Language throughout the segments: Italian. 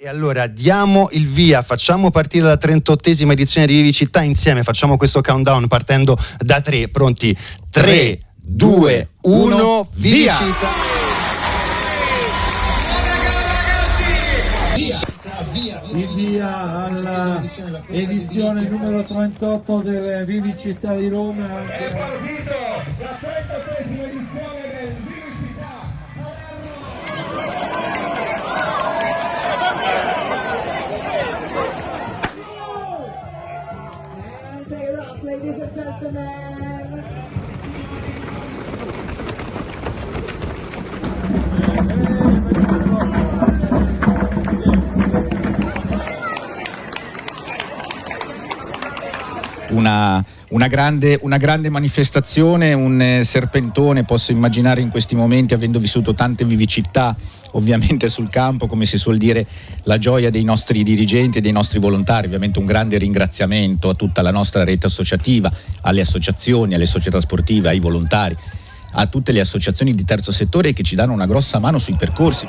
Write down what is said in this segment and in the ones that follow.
E allora diamo il via, facciamo partire la 38esima edizione di Vivi Città insieme, facciamo questo countdown partendo da 3, pronti? 3, 2, 1, via! Il via alla edizione numero 38 delle Vivi Città di Roma. È partito la 33esima edizione ladies and gentlemen. una, una grande, una grande manifestazione, un eh, serpentone, posso immaginare in questi momenti, avendo vissuto tante vivicità ovviamente sul campo, come si suol dire, la gioia dei nostri dirigenti e dei nostri volontari, ovviamente un grande ringraziamento a tutta la nostra rete associativa, alle associazioni, alle società sportive, ai volontari, a tutte le associazioni di terzo settore che ci danno una grossa mano sui percorsi.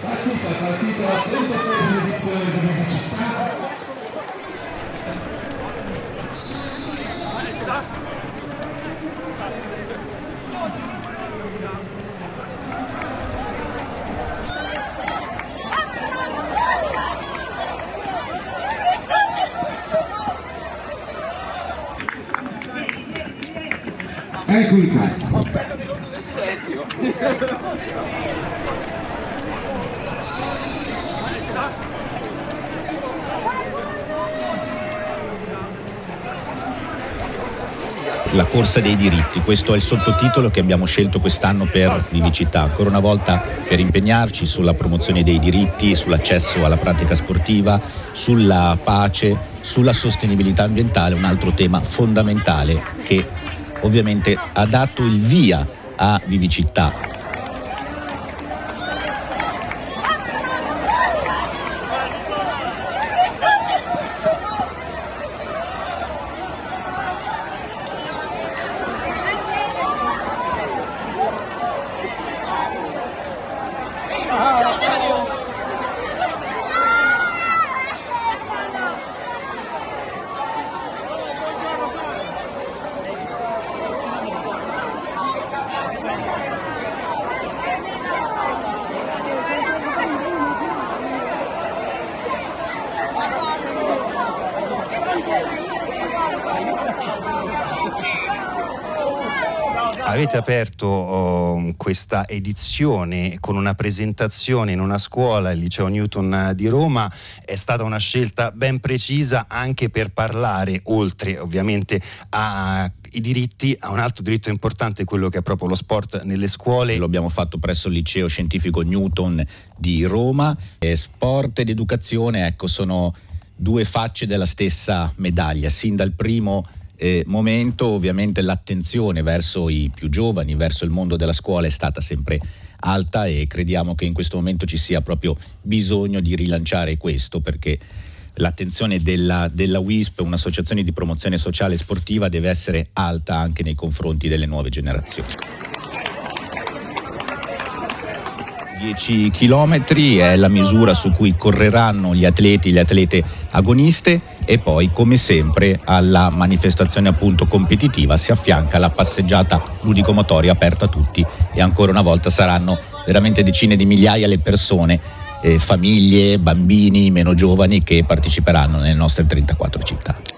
Partita, partita la 33esima edizione Vivi Città. Eccoli qua. La corsa dei diritti. Questo è il sottotitolo che abbiamo scelto quest'anno per Vivicità, ancora una volta per impegnarci sulla promozione dei diritti, sull'accesso alla pratica sportiva, sulla pace, sulla sostenibilità ambientale, un altro tema fondamentale che ovviamente ha dato il via a Vivicità. Avete aperto oh, questa edizione con una presentazione in una scuola, il Liceo Newton di Roma, è stata una scelta ben precisa anche per parlare, oltre ovviamente ai diritti, a un altro diritto importante, quello che è proprio lo sport nelle scuole. Lo abbiamo fatto presso il liceo scientifico Newton di Roma. E sport ed educazione, ecco, sono due facce della stessa medaglia. Sin dal primo eh, momento, ovviamente, l'attenzione verso i più giovani, verso il mondo della scuola è stata sempre alta e crediamo che in questo momento ci sia proprio bisogno di rilanciare questo perché l'attenzione della, della WISP, un'associazione di promozione sociale e sportiva, deve essere alta anche nei confronti delle nuove generazioni. 10 km è la misura su cui correranno gli atleti, le atlete agoniste e poi come sempre alla manifestazione appunto competitiva si affianca la passeggiata ludico-motoria aperta a tutti e ancora una volta saranno veramente decine di migliaia le persone, eh, famiglie, bambini, meno giovani che parteciperanno nelle nostre 34 città.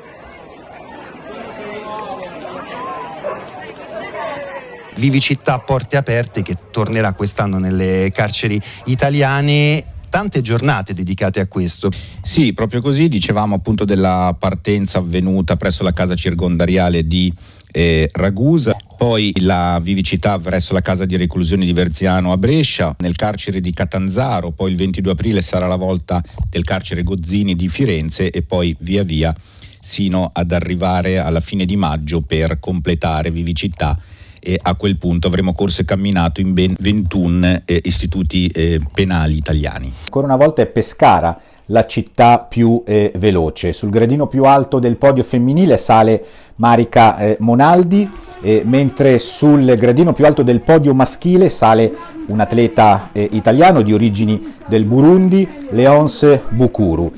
Vivicità Porte Aperte che tornerà quest'anno nelle carceri italiane. Tante giornate dedicate a questo. Sì, proprio così, dicevamo appunto della partenza avvenuta presso la casa circondariale di eh, Ragusa, poi la vivicità verso la casa di reclusione di Verziano a Brescia, nel carcere di Catanzaro, poi il 22 aprile sarà la volta del carcere Gozzini di Firenze e poi via via sino ad arrivare alla fine di maggio per completare vivicità e a quel punto avremo corso e camminato in ben 21 eh, istituti eh, penali italiani. Ancora una volta è Pescara la città più eh, veloce. Sul gradino più alto del podio femminile sale Marica eh, Monaldi, eh, mentre sul gradino più alto del podio maschile sale un atleta eh, italiano di origini del Burundi, Leonce Bukuru.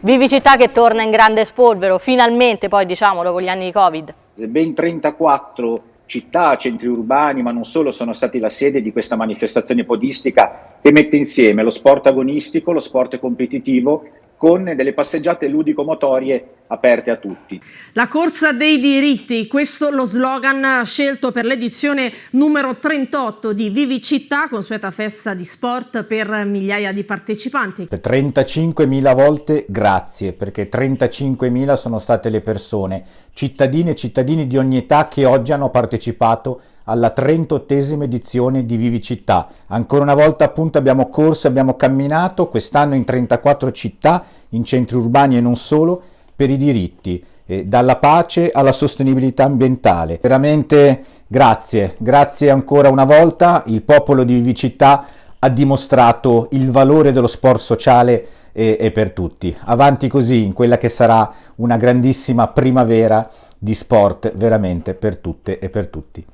Vivicità che torna in grande spolvero, finalmente poi diciamolo con gli anni di Covid. Ben 34 città, centri urbani, ma non solo, sono stati la sede di questa manifestazione podistica che mette insieme lo sport agonistico, lo sport competitivo con delle passeggiate ludico-motorie aperte a tutti. La corsa dei diritti, questo lo slogan scelto per l'edizione numero 38 di Vivi Città, consueta festa di sport per migliaia di partecipanti. 35.000 volte grazie, perché 35.000 sono state le persone, cittadine e cittadini di ogni età che oggi hanno partecipato alla 38esima edizione di Vivi Città. Ancora una volta appunto abbiamo corso, abbiamo camminato, quest'anno in 34 città, in centri urbani e non solo, per i diritti, eh, dalla pace alla sostenibilità ambientale. Veramente grazie, grazie ancora una volta, il popolo di Vivi Città ha dimostrato il valore dello sport sociale e, e per tutti. Avanti così in quella che sarà una grandissima primavera di sport veramente per tutte e per tutti.